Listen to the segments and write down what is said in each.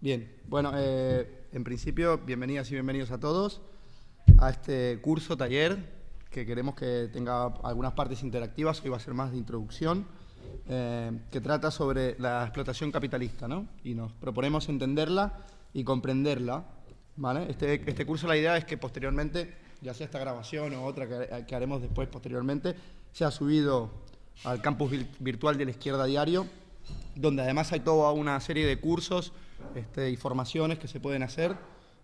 Bien, bueno, eh, en principio, bienvenidas y bienvenidos a todos a este curso, taller, que queremos que tenga algunas partes interactivas, hoy va a ser más de introducción, eh, que trata sobre la explotación capitalista, ¿no? Y nos proponemos entenderla y comprenderla, ¿vale? Este, este curso, la idea es que posteriormente, ya sea esta grabación o otra que, que haremos después posteriormente, sea subido al campus virtual de la izquierda diario, donde además hay toda una serie de cursos este, y formaciones que se pueden hacer.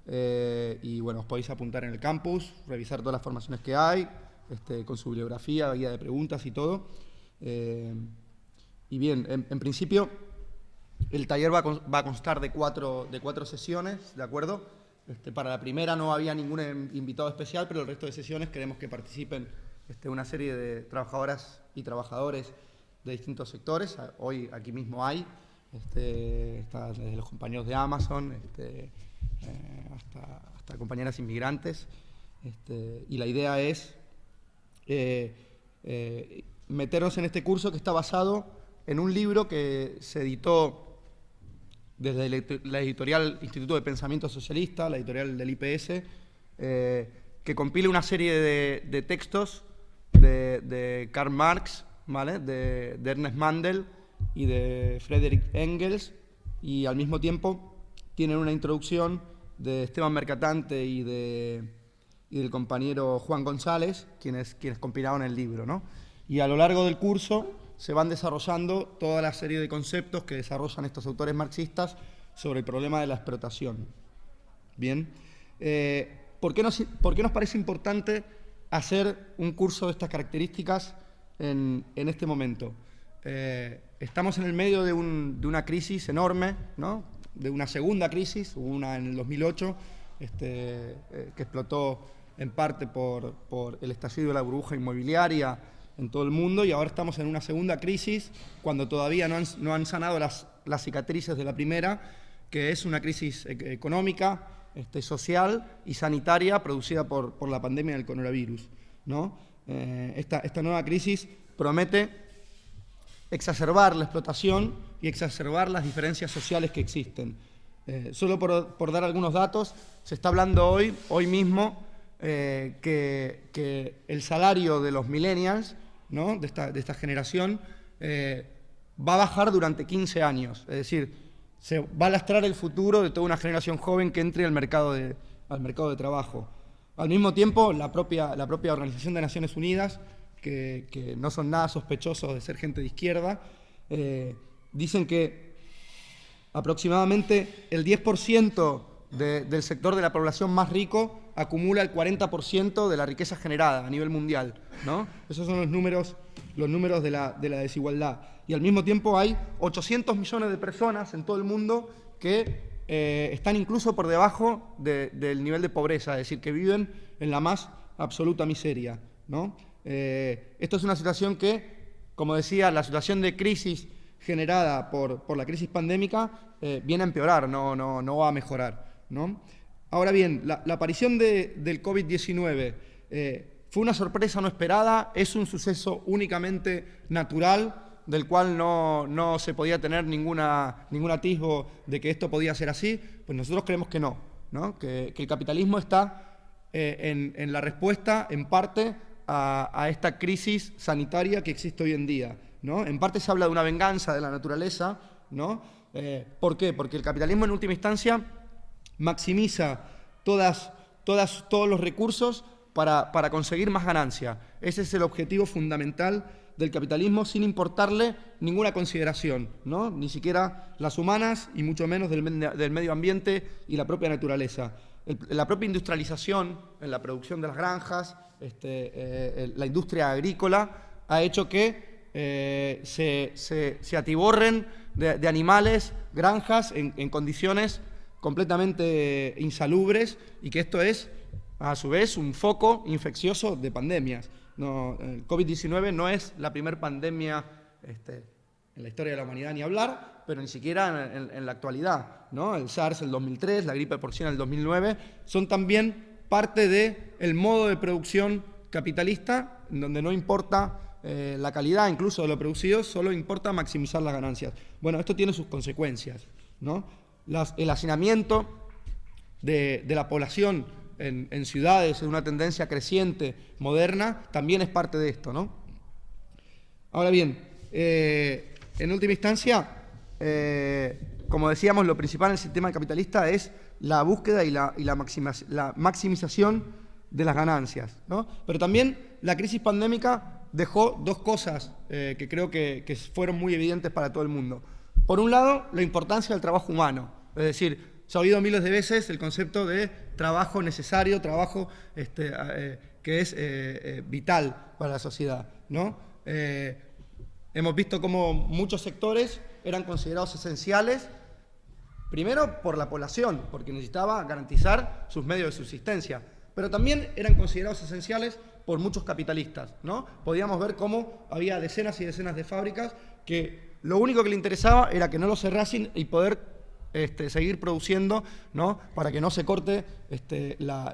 Eh, y bueno, os podéis apuntar en el campus, revisar todas las formaciones que hay, este, con su bibliografía, guía de preguntas y todo. Eh, y bien, en, principio, el taller va a, constar de cuatro, de cuatro sesiones, ¿de acuerdo? Este, para la primera no había ningún invitado especial, pero el resto de sesiones queremos que participen este, una serie de trabajadoras y trabajadores de distintos sectores. Hoy aquí mismo hay, este, desde los compañeros de Amazon eh, hasta, compañeras inmigrantes. Y la idea es eh, eh, meternos en este curso que está basado en un libro que se editó desde la editorial Instituto de Pensamiento Socialista, la editorial del IPS, que compila una serie de, textos de, Karl Marx, ¿vale? de, de Ernest Mandel, y de Frederick Engels, y al mismo tiempo tienen una introducción de Esteban Mercatante y, de, y del compañero Juan González, quienes, quienes compilaron el libro. ¿no? Y a lo largo del curso se van desarrollando toda la serie de conceptos que desarrollan estos autores marxistas sobre el problema de la explotación. Bien, eh, ¿por, qué nos, ¿por, qué nos, parece importante hacer un curso de estas características en, en este momento? Eh, estamos en el medio de, una crisis enorme, ¿no? de una segunda crisis, una en el 2008, este, eh, que explotó en parte por, el estallido de la burbuja inmobiliaria en todo el mundo, y ahora estamos en una segunda crisis, cuando todavía no han, sanado las, cicatrices de la primera, que es una crisis e, económica, este, social y sanitaria producida por, la pandemia del coronavirus. ¿no? Eh, esta, esta nueva crisis promete exacerbar la explotación y exacerbar las diferencias sociales que existen. Eh, solo por, dar algunos datos, se está hablando hoy, hoy mismo, eh, que, el salario de los millennials, ¿no? de, esta, generación, eh, va a bajar durante 15 años. Es decir, se va a lastrar el futuro de toda una generación joven que entre al mercado de, al mercado de trabajo. Al mismo tiempo, la propia, la propia Organización de Naciones Unidas que, no son nada sospechosos de ser gente de izquierda, eh, dicen que aproximadamente el 10% del sector de la población más rico acumula el 40% de la riqueza generada a nivel mundial. ¿no? Esos son los números, los números de, la, desigualdad. Y al mismo tiempo hay 800 millones de personas en todo el mundo que eh, están incluso por debajo del nivel de pobreza, es decir, que viven en la más absoluta miseria. ¿no? Eh, esto es una situación que, como decía, la situación de crisis generada por, la crisis pandémica eh, viene a empeorar, no, no, no va a mejorar. ¿No? Ahora bien, la, aparición del COVID-19 eh, fue una sorpresa no esperada, es un suceso únicamente natural, del cual no, se podía tener ninguna, ningún atisbo de que esto podía ser así, pues nosotros creemos que no, ¿no? Que, el capitalismo está en, en la respuesta, en parte, a, esta crisis sanitaria que existe hoy en día. ¿no? En parte se habla de una venganza de la naturaleza. ¿no? Eh, ¿Por qué? Porque el capitalismo en última instancia maximiza todas, todos los recursos para, para conseguir más ganancia. Ese es el objetivo fundamental del capitalismo sin importarle ninguna consideración, ¿no? ni siquiera las humanas y mucho menos del, del medio ambiente y la propia naturaleza. la propia industrialización en la producción de las granjas, este, eh, la industria agrícola ha hecho que eh, se, atiborren de, animales, granjas, en, condiciones completamente insalubres y que esto es, a su vez, un foco infeccioso de pandemias. No, el COVID-19 no es la primera pandemia este, en la historia de la humanidad ni hablar, pero ni siquiera en, la actualidad. ¿no? El SARS el 2003, la gripe porcina el 2009, son también parte del modo de producción capitalista, en donde no importa eh, la calidad incluso de lo producido, solo importa maximizar las ganancias. Bueno, esto tiene sus consecuencias. ¿no? El hacinamiento de, la población en, ciudades, en una tendencia creciente, moderna, también es parte de esto. ¿no? Ahora bien, eh, en última instancia, eh, como decíamos, lo principal en el sistema capitalista es la búsqueda y la, maximización de las ganancias. Pero también la crisis pandémica dejó dos cosas eh, que creo que, fueron muy evidentes para todo el mundo. Por un lado, la importancia del trabajo humano. Es decir, se ha oído miles de veces el concepto de trabajo necesario, trabajo este, eh, que es vital para la sociedad. ¿no? Hemos visto cómo muchos sectores eran considerados esenciales, primero por la población, porque necesitaba garantizar sus medios de subsistencia, pero también eran considerados esenciales por muchos capitalistas. ¿no? Podíamos ver cómo había decenas y decenas de fábricas que lo único que le interesaba era que no lo cerrasen y poder este, seguir produciendo ¿no? para que no se corte este, la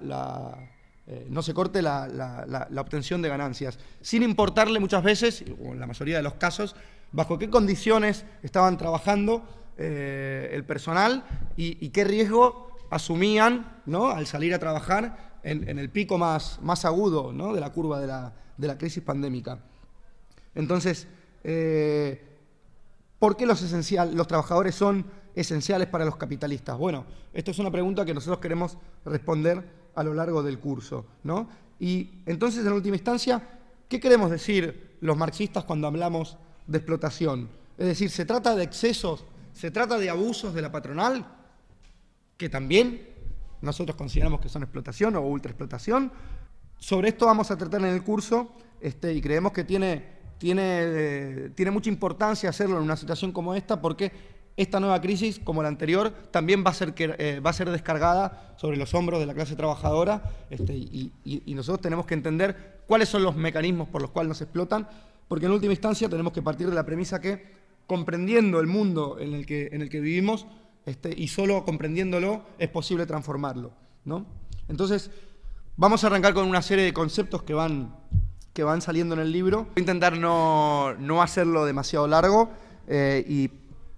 eh, no se corte la, obtención de ganancias, sin importarle muchas veces, o en la mayoría de los casos, bajo qué condiciones estaban trabajando eh, el personal y, qué riesgo asumían ¿no? al salir a trabajar en, el pico más, agudo ¿no? de la curva de la, crisis pandémica. Entonces, eh, ¿por qué los, trabajadores son esenciales para los capitalistas? Bueno, esto es una pregunta que nosotros queremos responder a lo largo del curso. ¿no? Y entonces, en última instancia, ¿qué queremos decir los marxistas cuando hablamos de explotación? Es decir, ¿se trata de excesos, se trata de abusos de la patronal, que también nosotros consideramos que son explotación o ultraexplotación? Sobre esto vamos a tratar en el curso este, y creemos que tiene, tiene, eh, tiene mucha importancia hacerlo en una situación como esta porque esta nueva crisis, como la anterior, también va a ser, eh, va a ser descargada sobre los hombros de la clase trabajadora este, y, nosotros tenemos que entender cuáles son los mecanismos por los cuales nos explotan, porque en última instancia tenemos que partir de la premisa que comprendiendo el mundo en el que, en el que vivimos este, y solo comprendiéndolo es posible transformarlo. ¿no? Entonces, vamos a arrancar con una serie de conceptos que van, que van saliendo en el libro. Voy a intentar no, no hacerlo demasiado largo eh, y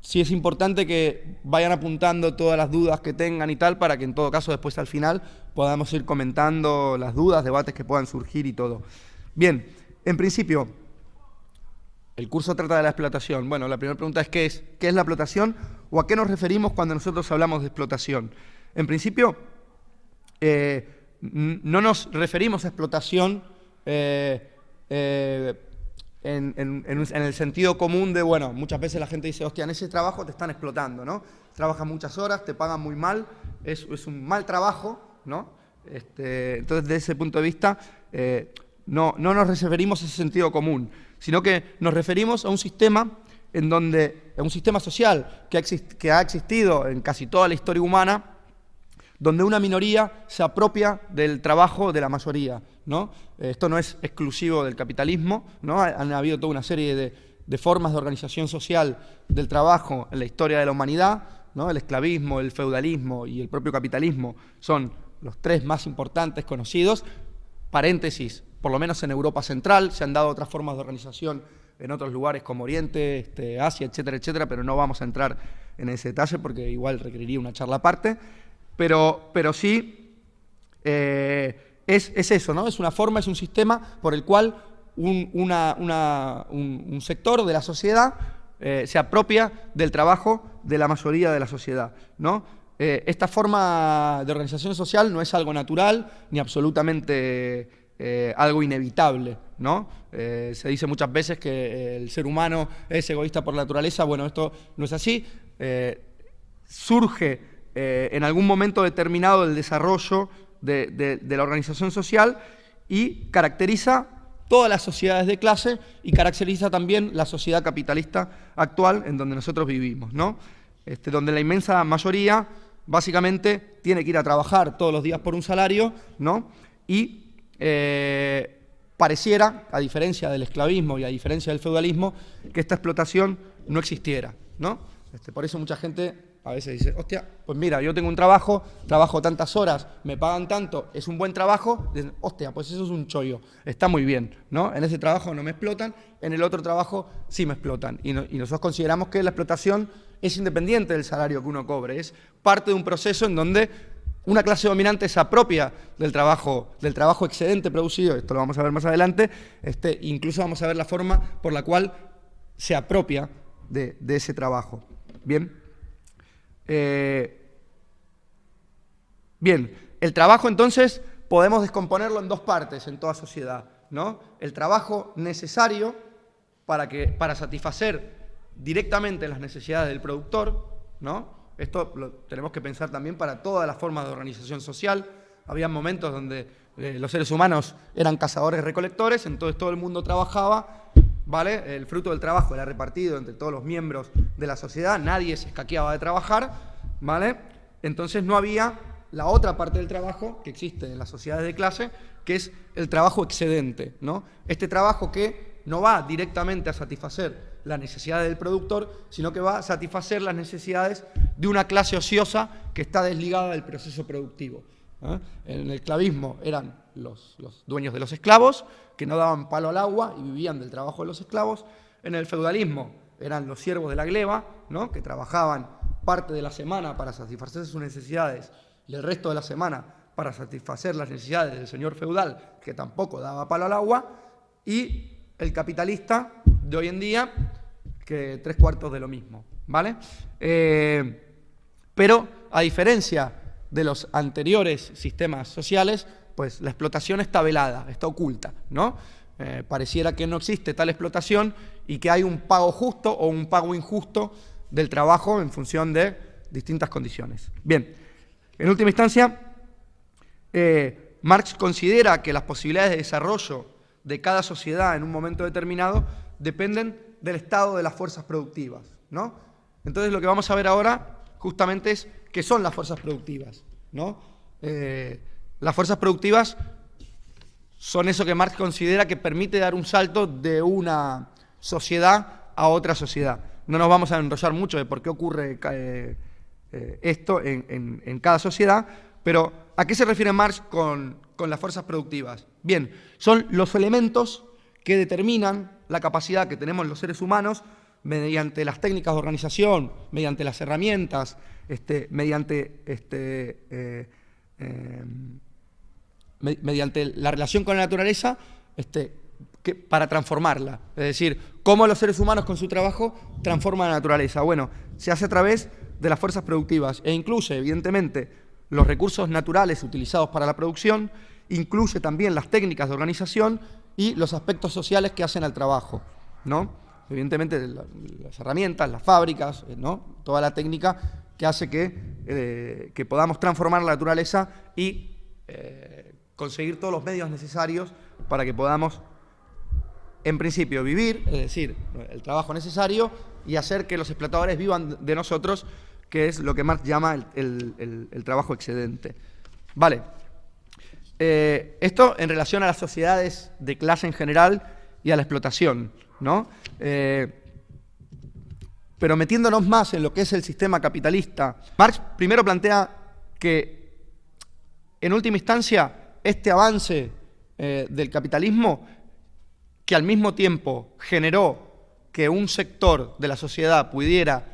sí es importante que vayan apuntando todas las dudas que tengan y tal, para que en todo caso después al final podamos ir comentando las dudas, debates que puedan surgir y todo. Bien, en principio, el curso trata de la explotación. Bueno, la primera pregunta es ¿qué es? ¿Qué es la explotación? ¿O a qué nos referimos cuando nosotros hablamos de explotación? En principio, eh, no nos referimos a explotación eh, eh, en, el sentido común de, bueno, muchas veces la gente dice, hostia, en ese trabajo te están explotando, ¿no? Trabajas muchas horas, te pagan muy mal, es, un mal trabajo, ¿no? Este, entonces, desde ese punto de vista, eh, no, no nos referimos a ese sentido común, sino que nos referimos a un sistema en donde, a un sistema social que que ha existido en casi toda la historia humana, donde una minoría se apropia del trabajo de la mayoría. ¿no? Esto no es exclusivo del capitalismo, ¿no? han habido toda una serie de, formas de organización social del trabajo en la historia de la humanidad, ¿no? el esclavismo, el feudalismo y el propio capitalismo son los tres más importantes conocidos. Paréntesis, por lo menos en Europa Central, se han dado otras formas de organización en otros lugares como Oriente, este, Asia, etcétera, etcétera, pero no vamos a entrar en ese detalle porque igual requeriría una charla aparte pero, pero sí eh, es, eso, ¿no? Es una forma, es un sistema por el cual un, sector de la sociedad eh, se apropia del trabajo de la mayoría de la sociedad, ¿no? Eh, esta forma de organización social no es algo natural ni absolutamente algo inevitable, ¿no? se dice muchas veces que el ser humano es egoísta por naturaleza, bueno, esto no es así, surge eh, en algún momento determinado del desarrollo de, la organización social y caracteriza todas las sociedades de clase y caracteriza también la sociedad capitalista actual en donde nosotros vivimos, ¿no? Este, donde la inmensa mayoría básicamente tiene que ir a trabajar todos los días por un salario ¿no? y eh, pareciera, a diferencia del esclavismo y a diferencia del feudalismo, que esta explotación no existiera, ¿no? Este, por eso mucha gente a veces dice, hostia, pues mira, yo tengo un trabajo, trabajo tantas horas, me pagan tanto, es un buen trabajo, dicen, hostia, pues eso es un chollo, está muy bien, ¿no? En ese trabajo no me explotan, en el otro trabajo sí me explotan. Y, y nosotros consideramos que la explotación es independiente del salario que uno cobre, es parte de un proceso en donde una clase dominante se apropia del trabajo, del trabajo excedente producido, esto lo vamos a ver más adelante, este, incluso vamos a ver la forma por la cual se apropia de, de ese trabajo. Bien. Eh, bien, el trabajo entonces podemos descomponerlo en dos partes en toda sociedad, ¿no? El trabajo necesario para, que, para satisfacer directamente las necesidades del productor, ¿no? Esto lo tenemos que pensar también para todas las formas de organización social. Había momentos donde eh, los seres humanos eran cazadores-recolectores, entonces todo el mundo trabajaba ¿vale? El fruto del trabajo era repartido entre todos los miembros de la sociedad, nadie se escaqueaba de trabajar, ¿vale? Entonces no había la otra parte del trabajo que existe en las sociedades de clase, que es el trabajo excedente, ¿no? Este trabajo que no va directamente a satisfacer las necesidades del productor, sino que va a satisfacer las necesidades de una clase ociosa que está desligada del proceso productivo. ¿Eh? En el esclavismo eran los, dueños de los esclavos, que no daban palo al agua y vivían del trabajo de los esclavos. En el feudalismo eran los siervos de la gleba, ¿no? que trabajaban parte de la semana para satisfacer sus necesidades y el resto de la semana para satisfacer las necesidades del señor feudal, que tampoco daba palo al agua, y el capitalista de hoy en día, que tres cuartos de lo mismo. ¿vale? Eh, pero, a diferencia de los anteriores sistemas sociales, pues la explotación está velada, está oculta, ¿no? Eh, pareciera que no existe tal explotación y que hay un pago justo o un pago injusto del trabajo en función de distintas condiciones. Bien, en última instancia, eh, Marx considera que las posibilidades de desarrollo de cada sociedad en un momento determinado dependen del estado de las fuerzas productivas, ¿no? Entonces lo que vamos a ver ahora justamente es qué son las fuerzas productivas, ¿no? Eh, las fuerzas productivas son eso que Marx considera que permite dar un salto de una sociedad a otra sociedad. No nos vamos a enrollar mucho de por qué ocurre eh, eh, esto en, cada sociedad, pero ¿a qué se refiere Marx con, con las fuerzas productivas? Bien, son los elementos que determinan la capacidad que tenemos los seres humanos mediante las técnicas de organización, mediante las herramientas, este, mediante este, eh, mediante la relación con la naturaleza este, para transformarla. Es decir, cómo los seres humanos con su trabajo transforman la naturaleza. Bueno, se hace a través de las fuerzas productivas e incluye, evidentemente, los recursos naturales utilizados para la producción, incluye también las técnicas de organización y los aspectos sociales que hacen al trabajo. ¿no? Evidentemente, las herramientas, las fábricas, eh, ¿no? toda la técnica que hace que, eh, que podamos transformar la naturaleza y eh, conseguir todos los medios necesarios para que podamos, en principio, vivir, es decir, el trabajo necesario, y hacer que los explotadores vivan de nosotros, que es lo que Marx llama el, trabajo excedente. Vale. Esto en relación a las sociedades de clase en general y a la explotación, ¿no? Eh, pero metiéndonos más en lo que es el sistema capitalista, Marx primero plantea que, en última instancia, este avance eh, del capitalismo que al mismo tiempo generó que un sector de la sociedad pudiera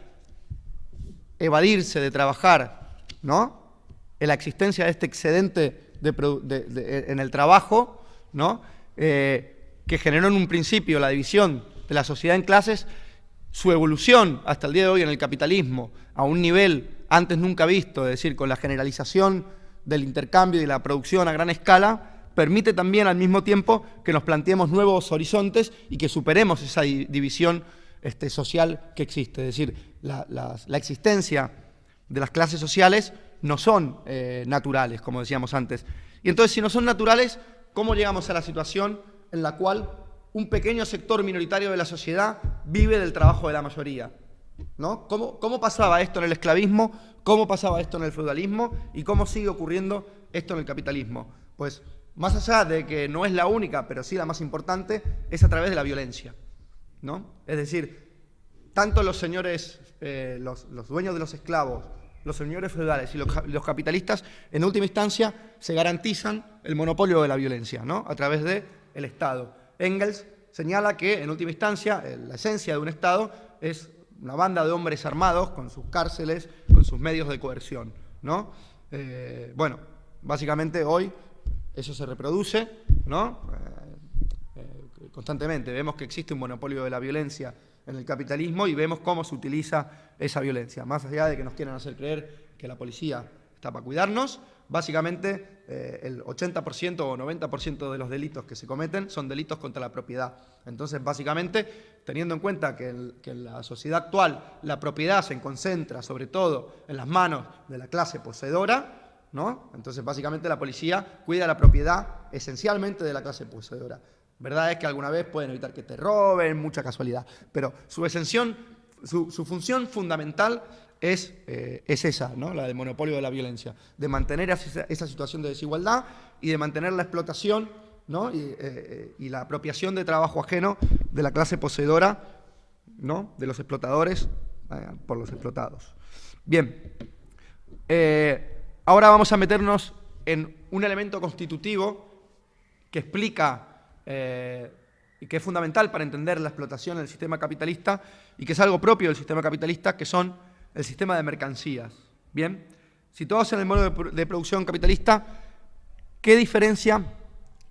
evadirse de trabajar, ¿no? En la existencia de este excedente en el trabajo, ¿no? Eh, que generó en un principio la división de la sociedad en clases, su evolución hasta el día de hoy en el capitalismo a un nivel antes nunca visto, es decir, con la generalización del intercambio y la producción a gran escala, permite también al mismo tiempo que nos planteemos nuevos horizontes y que superemos esa división este, social que existe. Es decir, la, existencia de las clases sociales no son eh, naturales, como decíamos antes. Y entonces, si no son naturales, ¿cómo llegamos a la situación en la cual un pequeño sector minoritario de la sociedad vive del trabajo de la mayoría? ¿No? ¿Cómo, ¿Cómo pasaba esto en el esclavismo? ¿Cómo pasaba esto en el feudalismo? ¿Y cómo sigue ocurriendo esto en el capitalismo? Pues más allá de que no es la única, pero sí la más importante, es a través de la violencia. ¿no? Es decir, tanto los señores, eh, los, dueños de los esclavos, los señores feudales y los, capitalistas, en última instancia, se garantizan el monopolio de la violencia, ¿no? A través del el Estado. Engels señala que, en última instancia, la esencia de un Estado es una banda de hombres armados con sus cárceles, con sus medios de coerción, ¿no? Eh, bueno, básicamente hoy eso se reproduce, ¿no? Eh, eh, constantemente vemos que existe un monopolio de la violencia en el capitalismo y vemos cómo se utiliza esa violencia. Más allá de que nos quieran hacer creer que la policía está para cuidarnos, básicamente eh, el 80% o 90% de los delitos que se cometen son delitos contra la propiedad. Entonces, básicamente, teniendo en cuenta que, en la sociedad actual la propiedad se concentra sobre todo en las manos de la clase poseedora, entonces, básicamente la policía cuida la propiedad esencialmente de la clase poseedora. Verdad es que alguna vez pueden evitar que te roben, mucha casualidad, pero su exención, su, función fundamental es, eh, es, esa, ¿no? la del monopolio de la violencia, de mantener esa, situación de desigualdad y de mantener la explotación ¿no? y, eh, y, la apropiación de trabajo ajeno de la clase poseedora, ¿no? de los explotadores eh, por los explotados. Bien, Ahora vamos a meternos en un elemento constitutivo que explica eh, y que es fundamental para entender la explotación del sistema capitalista y que es algo propio del sistema capitalista, que son el sistema de mercancías. Bien, situados en el modo de, producción capitalista, ¿qué diferencia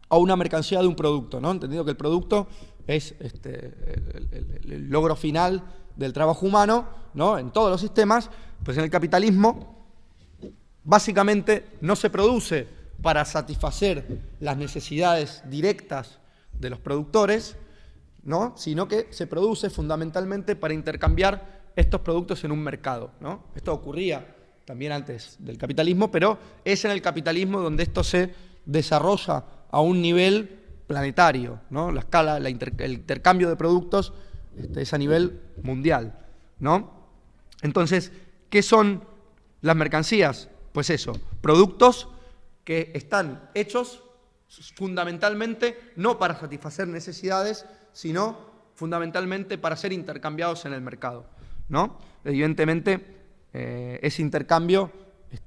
a una mercancía de un producto? ¿no? Entendido que el producto es este, el, logro final del trabajo humano ¿no? en todos los sistemas, pues en el capitalismo básicamente no se produce para satisfacer las necesidades directas de los productores, ¿no? sino que se produce fundamentalmente para intercambiar estos productos en un mercado. ¿no? Esto ocurría también antes del capitalismo, pero es en el capitalismo donde esto se desarrolla a un nivel planetario, ¿no? la escala, el intercambio de productos este, es a nivel mundial. ¿no? Entonces, ¿qué son las mercancías? Pues eso, productos que están hechos fundamentalmente no para satisfacer necesidades, sino fundamentalmente para ser intercambiados en el mercado. ¿No? Evidentemente, eh, ese intercambio,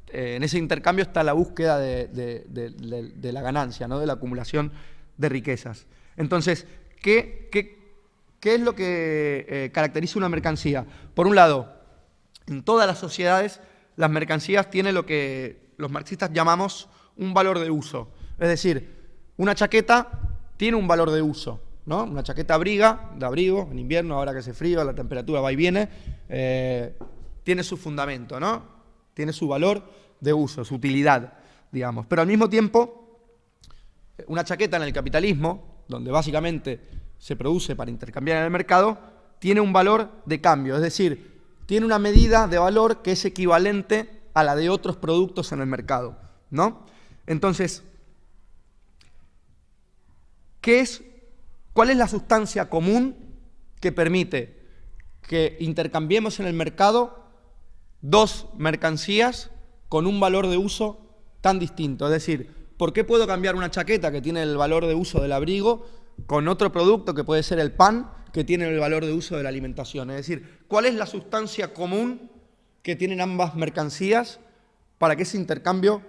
eh, en ese intercambio está la búsqueda de, la ganancia, ¿no? de la acumulación de riquezas. Entonces, ¿qué, es lo que eh, caracteriza una mercancía? Por un lado, en todas las sociedades las mercancías tienen lo que los marxistas llamamos un valor de uso. Es decir, una chaqueta tiene un valor de uso. ¿No? Una chaqueta abriga, de abrigo, en invierno, ahora que hace frío, la temperatura va y viene, eh, tiene su fundamento, ¿no? tiene su valor de uso, su utilidad, digamos. Pero al mismo tiempo, una chaqueta en el capitalismo, donde básicamente se produce para intercambiar en el mercado, tiene un valor de cambio, es decir, tiene una medida de valor que es equivalente a la de otros productos en el mercado, ¿no? Entonces, ¿qué es, ¿cuál es la sustancia común que permite que intercambiemos en el mercado dos mercancías con un valor de uso tan distinto? Es decir, ¿por qué puedo cambiar una chaqueta que tiene el valor de uso del abrigo con otro producto que puede ser el pan que tienen el valor de uso de la alimentación. Es decir, ¿cuál es la sustancia común que tienen ambas mercancías para que ese intercambio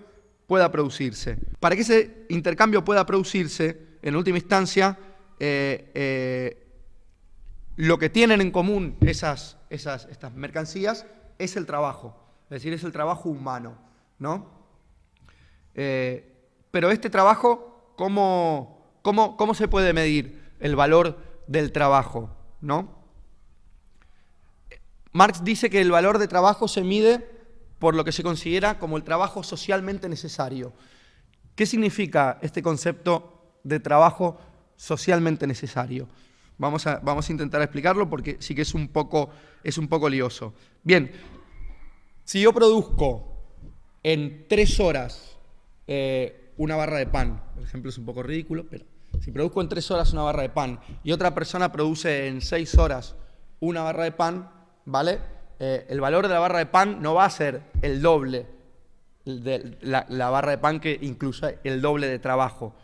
pueda producirse? Para que ese intercambio pueda producirse, en última instancia, eh, eh, lo que tienen en común esas, esas, estas mercancías es el trabajo, es decir, es el trabajo humano. ¿no? Eh, pero este trabajo, ¿cómo, cómo, cómo se puede medir el valor del trabajo, ¿no? Marx dice que el valor de trabajo se mide por lo que se considera como el trabajo socialmente necesario. ¿Qué significa este concepto de trabajo socialmente necesario? Vamos a, vamos a intentar explicarlo porque sí que es un poco, es un poco lioso. Bien, si yo produzco en tres horas eh, una barra de pan, el ejemplo es un poco ridículo, pero si produzco en tres horas una barra de pan y otra persona produce en seis horas una barra de pan, ¿vale? Eh, el valor de la barra de pan no va a ser el doble. la, barra de pan que incluye el doble de trabajo.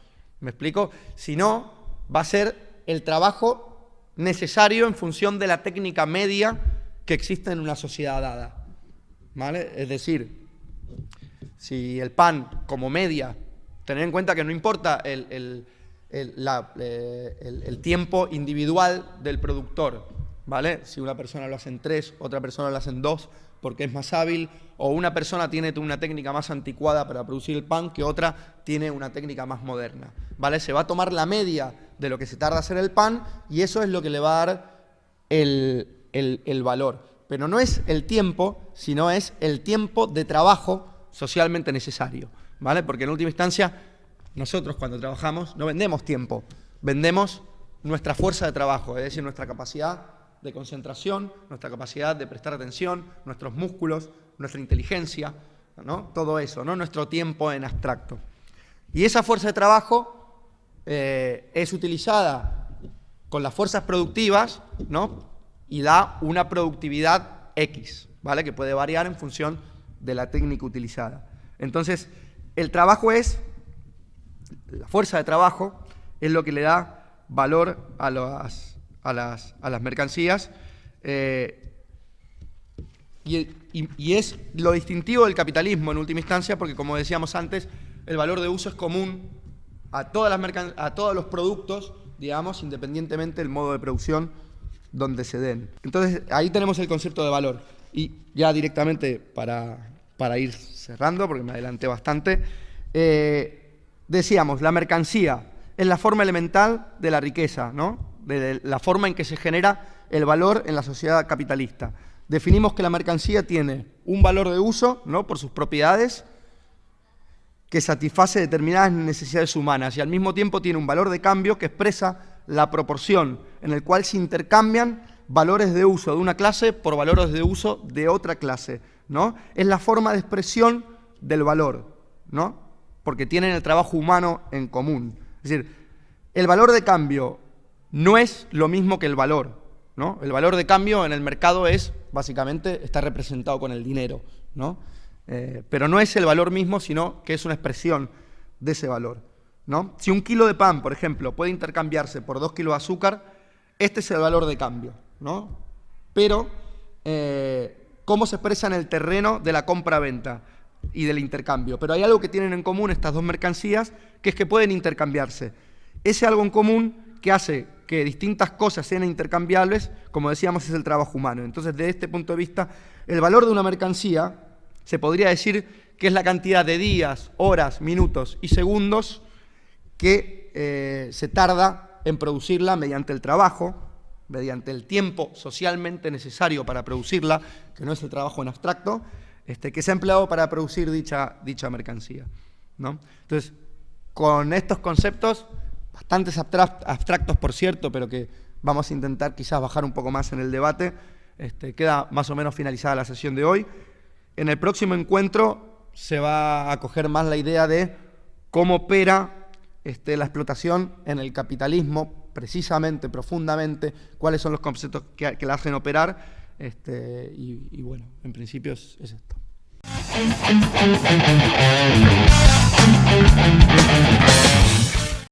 ¿Me explico? Si no, va a ser el trabajo necesario en función de la técnica media que existe en una sociedad dada. ¿Vale? Es decir, si el pan como media, tener en cuenta que no importa el, el tiempo individual del productor, ¿vale? Si una persona lo hace en tres, otra persona lo hace en dos, porque es más hábil, o una persona tiene una técnica más anticuada para producir el pan que otra tiene una técnica más moderna. ¿vale? Se va a tomar la media de lo que se tarda hacer el pan y eso es lo que le va a dar el, valor. Pero no es el tiempo, sino es el tiempo de trabajo socialmente necesario. ¿vale? Porque en última instancia, nosotros cuando trabajamos no vendemos tiempo, vendemos nuestra fuerza de trabajo, es decir, nuestra capacidad de concentración, nuestra capacidad de prestar atención, nuestros músculos, nuestra inteligencia, ¿no? todo eso, ¿no? nuestro tiempo en abstracto. Y esa fuerza de trabajo eh, es utilizada con las fuerzas productivas ¿no? y da una productividad X, ¿vale? que puede variar en función de la técnica utilizada. Entonces, el trabajo es, la fuerza de trabajo es lo que le da valor a las a las, a las mercancías. Eh, y, es lo distintivo del capitalismo en última instancia, porque como decíamos antes, el valor de uso es común a, todas las a todos los productos, digamos, independientemente del modo de producción donde se den. Entonces, ahí tenemos el concepto de valor. Y ya directamente para, para ir cerrando, porque me adelanté bastante, eh, decíamos, la mercancía es la forma elemental de la riqueza, ¿no? De la forma en que se genera el valor en la sociedad capitalista. Definimos que la mercancía tiene un valor de uso, ¿no? por sus propiedades, que satisface determinadas necesidades humanas y al mismo tiempo tiene un valor de cambio que expresa la proporción en el cual se intercambian valores de uso de una clase por valores de uso de otra clase. ¿no? Es la forma de expresión del valor, ¿no? porque tienen el trabajo humano en común. Es decir, el valor de cambio no es lo mismo que el valor. ¿no? El valor de cambio en el mercado es, básicamente, está representado con el dinero. ¿no? Eh, pero no es el valor mismo, sino que es una expresión de ese valor. ¿no? Si un kilo de pan, por ejemplo, puede intercambiarse por dos kilos de azúcar, este es el valor de cambio. ¿no? Pero, eh, ¿cómo se expresa en el terreno de la compra-venta y del intercambio? Pero hay algo que tienen en común estas dos mercancías, que es que pueden intercambiarse. Ese algo en común que hace que distintas cosas sean intercambiables, como decíamos, es el trabajo humano. Entonces, desde este punto de vista, el valor de una mercancía se podría decir que es la cantidad de días, horas, minutos y segundos que eh, se tarda en producirla mediante el trabajo, mediante el tiempo socialmente necesario para producirla, que no es el trabajo en abstracto, este, que se ha empleado para producir dicha, dicha mercancía. ¿no? Entonces, con estos conceptos bastantes abstractos, por cierto, pero que vamos a intentar quizás bajar un poco más en el debate. Este, queda más o menos finalizada la sesión de hoy. En el próximo encuentro se va a coger más la idea de cómo opera este, la explotación en el capitalismo, precisamente, profundamente, cuáles son los conceptos que, la hacen operar, este, y, bueno, en principio es esto.